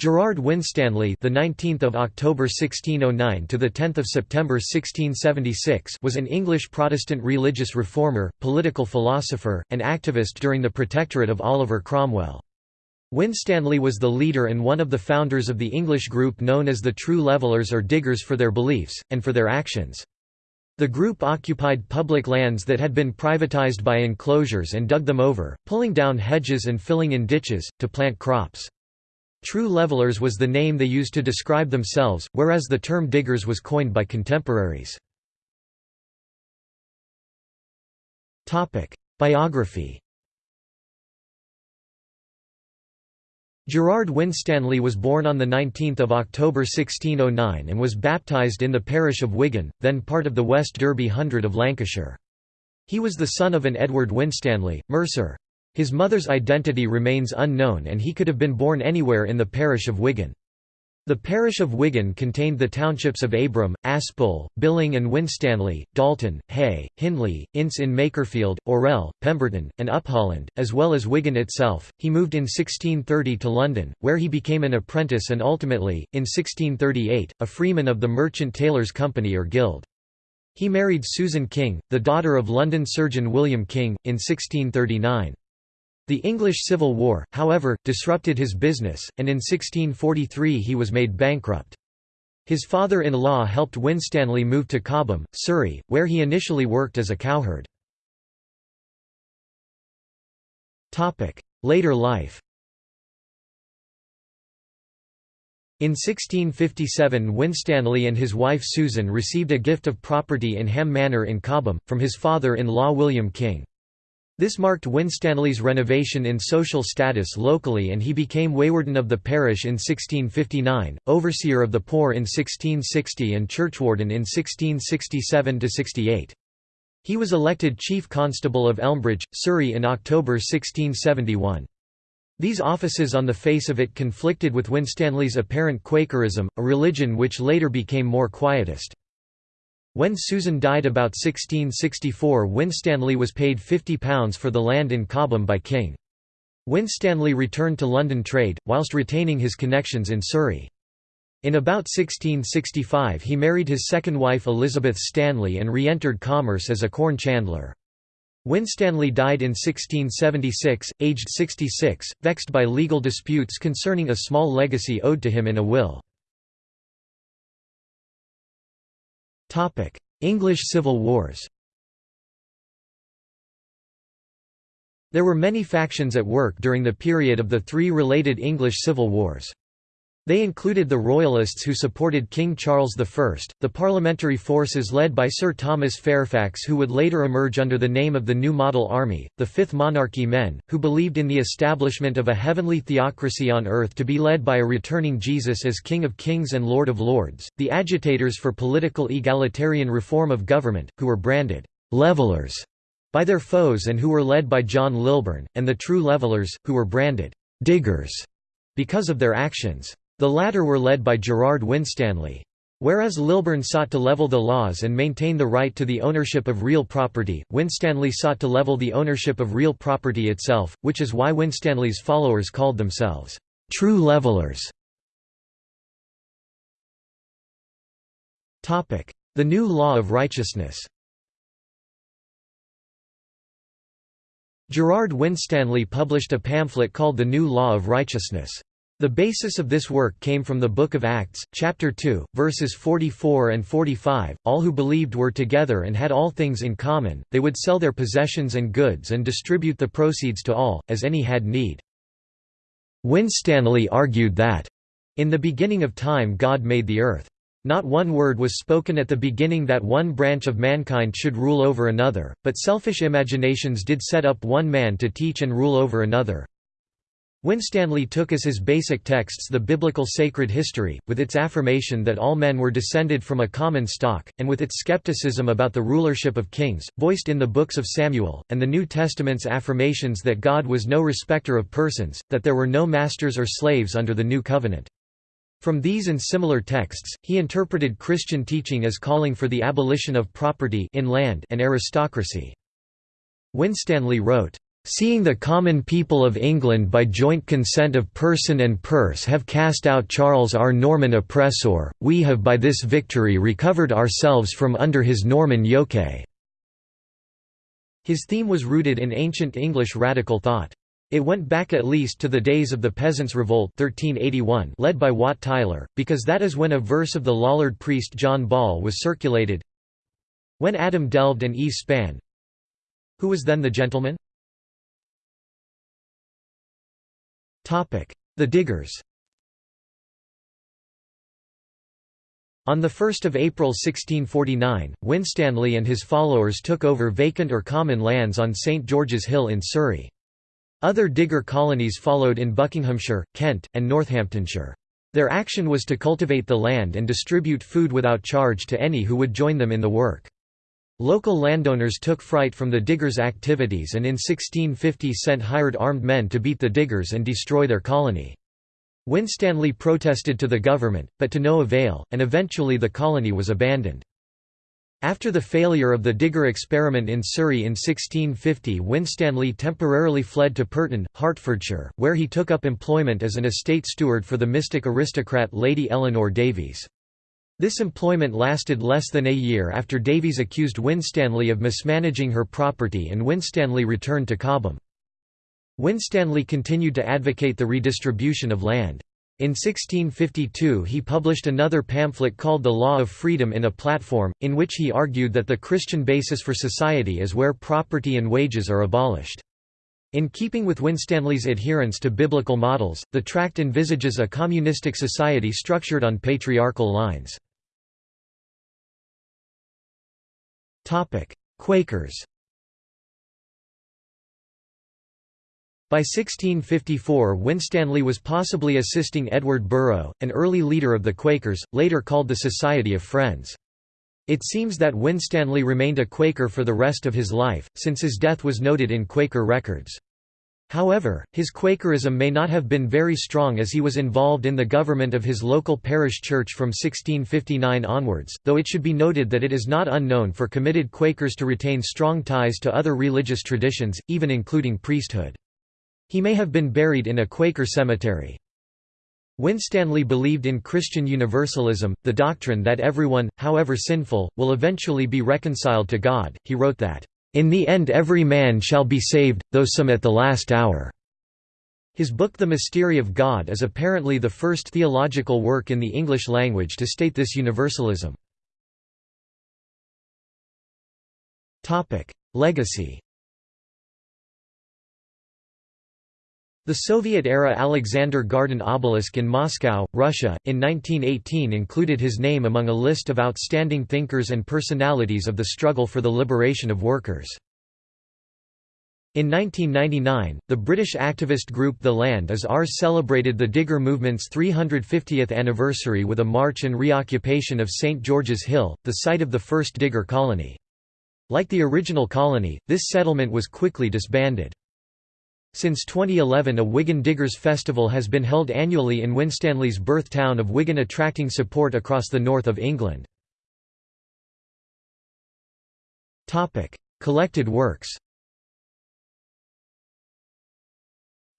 Gerard Winstanley, the 19th of October 1609 to the 10th of September 1676, was an English Protestant religious reformer, political philosopher, and activist during the protectorate of Oliver Cromwell. Winstanley was the leader and one of the founders of the English group known as the True Levellers or Diggers for their beliefs and for their actions. The group occupied public lands that had been privatized by enclosures and dug them over, pulling down hedges and filling in ditches, to plant crops. True levelers was the name they used to describe themselves, whereas the term diggers was coined by contemporaries. Biography Gerard Winstanley was born on 19 October 1609 and was baptised in the parish of Wigan, then part of the West Derby Hundred of Lancashire. He was the son of an Edward Winstanley, mercer. His mother's identity remains unknown and he could have been born anywhere in the parish of Wigan. The parish of Wigan contained the townships of Abram, Aspull, Billing and Winstanley, Dalton, Haigh, Hindley, Ince in Makerfield, Orrell, Pemberton, and Upholland, as well as Wigan itself. He moved in 1630 to London, where he became an apprentice and ultimately, in 1638, a freeman of the Merchant Tailors' Company or Guild. He married Susan King, the daughter of London surgeon William King, in 1639. The English Civil War, however, disrupted his business, and in 1643 he was made bankrupt. His father-in-law helped Winstanley move to Cobham, Surrey, where he initially worked as a cowherd. Later life In 1657 Winstanley and his wife Susan received a gift of property in Ham Manor in Cobham, from his father-in-law William King. This marked Winstanley's renovation in social status locally and he became Waywarden of the parish in 1659, overseer of the poor in 1660 and churchwarden in 1667–68. He was elected Chief Constable of Elmbridge, Surrey in October 1671. These offices on the face of it conflicted with Winstanley's apparent Quakerism, a religion which later became more quietist. When Susan died about 1664 Winstanley was paid £50 for the land in Cobham by King. Winstanley returned to London trade, whilst retaining his connections in Surrey. In about 1665 he married his second wife Elizabeth Stanley and re-entered commerce as a corn chandler. Winstanley died in 1676, aged 66, vexed by legal disputes concerning a small legacy owed to him in a will. English Civil Wars There were many factions at work during the period of the three related English civil wars. They included the Royalists who supported King Charles I, the parliamentary forces led by Sir Thomas Fairfax who would later emerge under the name of the New Model Army, the Fifth Monarchy men, who believed in the establishment of a heavenly theocracy on earth to be led by a returning Jesus as King of Kings and Lord of Lords, the agitators for political egalitarian reform of government, who were branded «levelers» by their foes and who were led by John Lilburne, and the True Levelers, who were branded «diggers» because of their actions. The latter were led by Gerard Winstanley. Whereas Lilburne sought to level the laws and maintain the right to the ownership of real property, Winstanley sought to level the ownership of real property itself, which is why Winstanley's followers called themselves, "...true levelers". The New Law of Righteousness Gerard Winstanley published a pamphlet called The New Law of Righteousness. The basis of this work came from the Book of Acts, chapter 2, verses 44 and 45. All who believed were together and had all things in common, they would sell their possessions and goods and distribute the proceeds to all, as any had need. Winstanley argued that, in the beginning of time God made the earth. Not one word was spoken at the beginning that one branch of mankind should rule over another, but selfish imaginations did set up one man to teach and rule over another. Winstanley took as his basic texts the biblical sacred history, with its affirmation that all men were descended from a common stock, and with its skepticism about the rulership of kings, voiced in the books of Samuel, and the New Testament's affirmations that God was no respecter of persons, that there were no masters or slaves under the New Covenant. From these and similar texts, he interpreted Christian teaching as calling for the abolition of property in land and aristocracy. Winstanley wrote, Seeing the common people of England by joint consent of person and purse have cast out Charles our Norman oppressor, we have by this victory recovered ourselves from under his Norman yoke. His theme was rooted in ancient English radical thought. It went back at least to the days of the Peasants' Revolt 1381 led by Wat Tyler, because that is when a verse of the Lollard priest John Ball was circulated. When Adam delved and Eve span Who was then the gentleman? The Diggers On 1 April 1649, Winstanley and his followers took over vacant or common lands on St George's Hill in Surrey. Other digger colonies followed in Buckinghamshire, Kent, and Northamptonshire. Their action was to cultivate the land and distribute food without charge to any who would join them in the work. Local landowners took fright from the diggers' activities and in 1650 sent hired armed men to beat the diggers and destroy their colony. Winstanley protested to the government, but to no avail, and eventually the colony was abandoned. After the failure of the digger experiment in Surrey in 1650 Winstanley temporarily fled to Pirton, Hertfordshire, where he took up employment as an estate steward for the mystic aristocrat Lady Eleanor Davies. This employment lasted less than a year after Davies accused Winstanley of mismanaging her property and Winstanley returned to Cobham. Winstanley continued to advocate the redistribution of land. In 1652 he published another pamphlet called The Law of Freedom in a platform, in which he argued that the Christian basis for society is where property and wages are abolished. In keeping with Winstanley's adherence to biblical models, the tract envisages a communistic society structured on patriarchal lines. Quakers By 1654 Winstanley was possibly assisting Edward Burrough, an early leader of the Quakers, later called the Society of Friends. It seems that Winstanley remained a Quaker for the rest of his life, since his death was noted in Quaker records. However, his Quakerism may not have been very strong as he was involved in the government of his local parish church from 1659 onwards, though it should be noted that it is not unknown for committed Quakers to retain strong ties to other religious traditions, even including priesthood. He may have been buried in a Quaker cemetery. Winstanley believed in Christian universalism, the doctrine that everyone, however sinful, will eventually be reconciled to God. He wrote that, in the end every man shall be saved, though some at the last hour." His book The Mystery of God is apparently the first theological work in the English language to state this universalism. Legacy The Soviet-era Alexander Garden obelisk in Moscow, Russia, in 1918 included his name among a list of outstanding thinkers and personalities of the struggle for the liberation of workers. In 1999, the British activist group The Land is Ours celebrated the Digger movement's 350th anniversary with a march and reoccupation of St George's Hill, the site of the first Digger colony. Like the original colony, this settlement was quickly disbanded. Since 2011 a Wigan Diggers Festival has been held annually in Winstanley's birth town of Wigan attracting support across the north of England. Collected works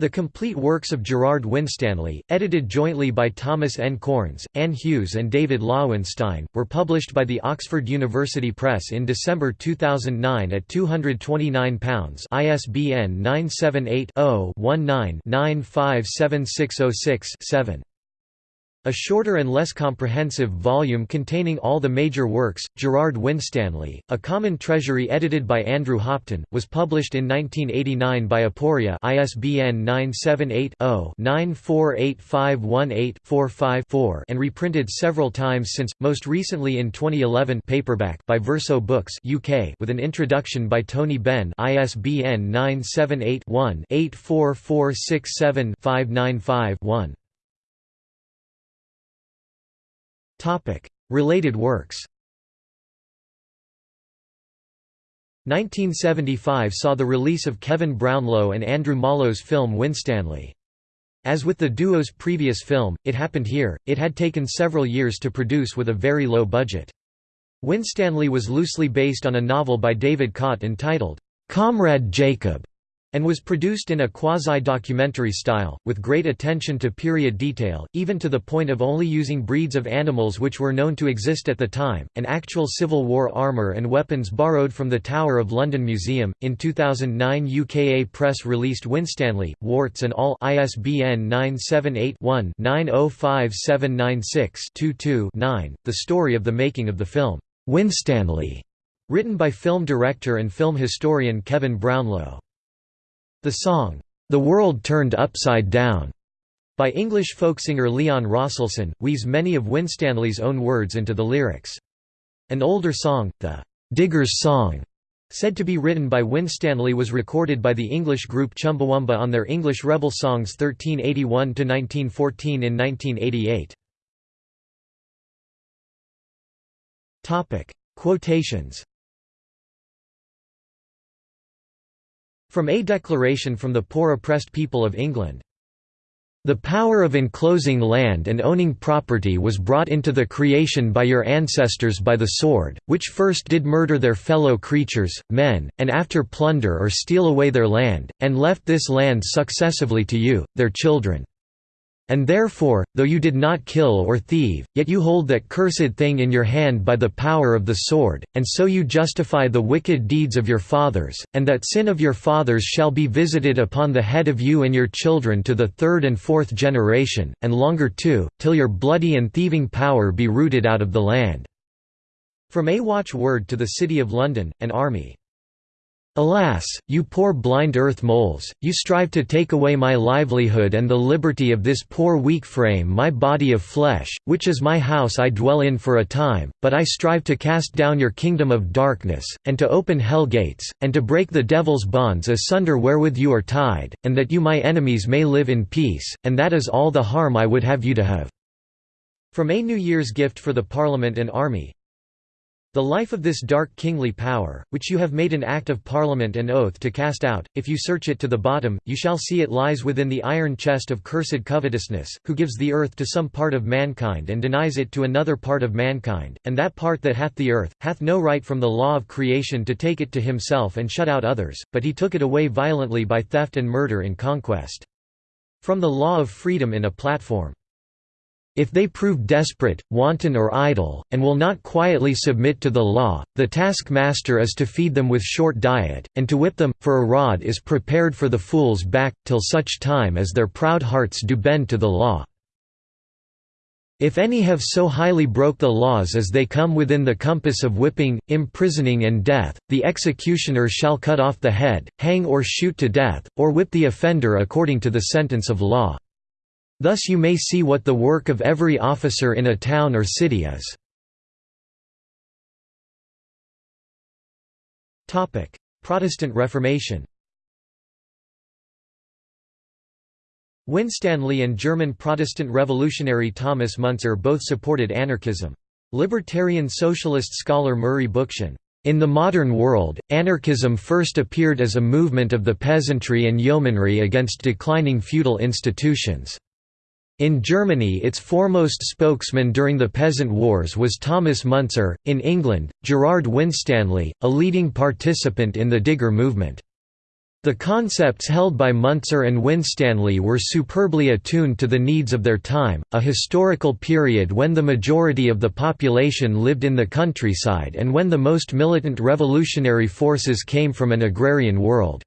The complete works of Gerard Winstanley, edited jointly by Thomas N. Corns, Anne Hughes and David Loewenstein, were published by the Oxford University Press in December 2009 at £229 ISBN 978 0 19 957606 7. A shorter and less comprehensive volume containing all the major works, Gerard Winstanley, A Common Treasury edited by Andrew Hopton, was published in 1989 by Aporia ISBN 978-0-948518-45-4 and reprinted several times since, most recently in 2011 paperback by Verso Books UK with an introduction by Tony Benn ISBN 978 one 84467 595 1 Related works 1975 saw the release of Kevin Brownlow and Andrew Mollo's film Winstanley. As with the duo's previous film, It Happened Here, it had taken several years to produce with a very low budget. Winstanley was loosely based on a novel by David Caute entitled, "'Comrade Jacob' and was produced in a quasi-documentary style, with great attention to period detail, even to the point of only using breeds of animals which were known to exist at the time, and actual Civil War armour and weapons borrowed from the Tower of London Museum. In 2009 UKA Press released Winstanley, Warts and All ISBN 978-1-905796-22-9, the story of the making of the film, Winstanley, written by film director and film historian Kevin Brownlow. The song, The World Turned Upside Down, by English folk singer Leon Rosselson, weaves many of Winstanley's own words into the lyrics. An older song, the Digger's Song, said to be written by Winstanley was recorded by the English group Chumbawamba on their English Rebel Songs 1381–1914 in 1988. Quotations From A Declaration from the Poor Oppressed People of England. The power of enclosing land and owning property was brought into the creation by your ancestors by the sword, which first did murder their fellow creatures, men, and after plunder or steal away their land, and left this land successively to you, their children. And therefore, though you did not kill or thieve, yet you hold that cursed thing in your hand by the power of the sword, and so you justify the wicked deeds of your fathers, and that sin of your fathers shall be visited upon the head of you and your children to the third and fourth generation, and longer too, till your bloody and thieving power be rooted out of the land." From A Watch Word to the City of London, an army Alas, you poor blind earth moles, you strive to take away my livelihood and the liberty of this poor weak frame my body of flesh, which is my house I dwell in for a time, but I strive to cast down your kingdom of darkness, and to open hell gates, and to break the devil's bonds asunder wherewith you are tied, and that you my enemies may live in peace, and that is all the harm I would have you to have." From A New Year's Gift for the Parliament and Army the life of this dark kingly power, which you have made an act of parliament and oath to cast out, if you search it to the bottom, you shall see it lies within the iron chest of cursed covetousness, who gives the earth to some part of mankind and denies it to another part of mankind, and that part that hath the earth, hath no right from the law of creation to take it to himself and shut out others, but he took it away violently by theft and murder in conquest. From the law of freedom in a platform. If they prove desperate, wanton or idle, and will not quietly submit to the law, the taskmaster is to feed them with short diet, and to whip them, for a rod is prepared for the fool's back, till such time as their proud hearts do bend to the law. If any have so highly broke the laws as they come within the compass of whipping, imprisoning and death, the executioner shall cut off the head, hang or shoot to death, or whip the offender according to the sentence of law. Thus you may see what the work of every officer in a town or city is. Protestant Reformation Winstanley and German Protestant revolutionary Thomas Müntzer both supported anarchism. Libertarian socialist scholar Murray Bookchin in the modern world, anarchism first appeared as a movement of the peasantry and yeomanry against declining feudal institutions. In Germany its foremost spokesman during the Peasant Wars was Thomas Müntzer, in England, Gerard Winstanley, a leading participant in the Digger movement. The concepts held by Müntzer and Winstanley were superbly attuned to the needs of their time, a historical period when the majority of the population lived in the countryside and when the most militant revolutionary forces came from an agrarian world.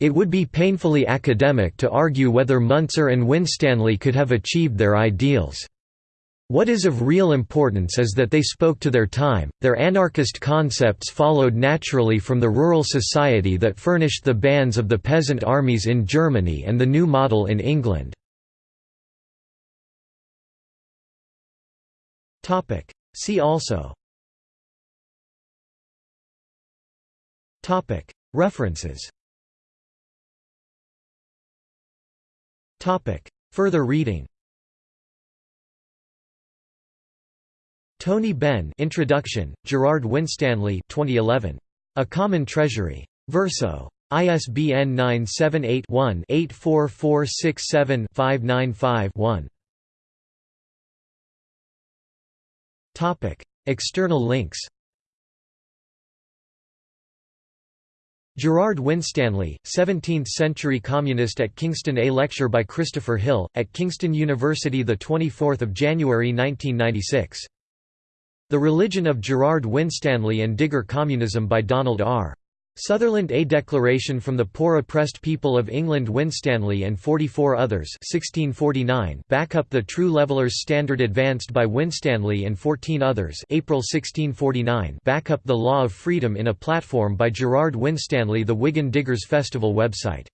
It would be painfully academic to argue whether Müntzer and Winstanley could have achieved their ideals. What is of real importance is that they spoke to their time, their anarchist concepts followed naturally from the rural society that furnished the bands of the peasant armies in Germany and the new model in England. See also References Further reading Tony Benn Introduction, Gerard Winstanley 2011. A Common Treasury. Verso. ISBN 978-1-84467-595-1. External links Gerard Winstanley, 17th-century communist at Kingston A lecture by Christopher Hill, at Kingston University 24 January 1996. The Religion of Gerard Winstanley and Digger Communism by Donald R. Sutherland A declaration from the poor oppressed people of England Winstanley and 44 others 1649 back up the true leveller's standard advanced by Winstanley and 14 others April 1649 back up the law of freedom in a platform by Gerard Winstanley the Wigan Diggers Festival website